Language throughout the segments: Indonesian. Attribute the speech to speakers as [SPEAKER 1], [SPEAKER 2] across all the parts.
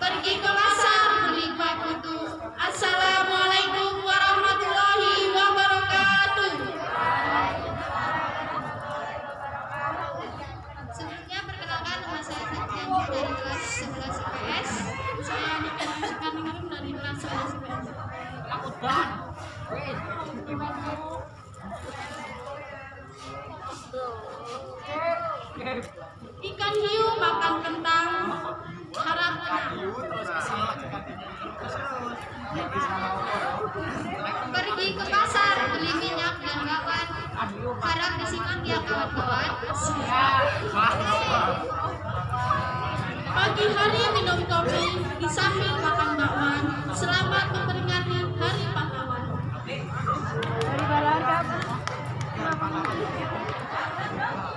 [SPEAKER 1] Pergi ke pasar beli kutu. Assalamualaikum warahmatullahi wabarakatuh.
[SPEAKER 2] Sebelumnya perkenalkan nama saya Septian dari kelas 11 IPS.
[SPEAKER 1] Saya Nikita Sekarang dari kelas 11 IPS. Aku dah. Wait, gimana? Ikan hiu makan kentang harap.
[SPEAKER 2] Pergi ke pasar beli minyak dan bawang. Harap disimak ya kawan-kawan.
[SPEAKER 1] Pagi hari minum kopi di sambil makan bakwan. Selamat memperingati Hari Pahlawan.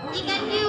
[SPEAKER 2] Ikan hiu.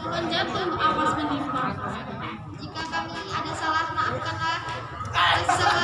[SPEAKER 1] Jangan jatuh awas menimpa.
[SPEAKER 2] Jika kami ada salah, maafkanlah. Ada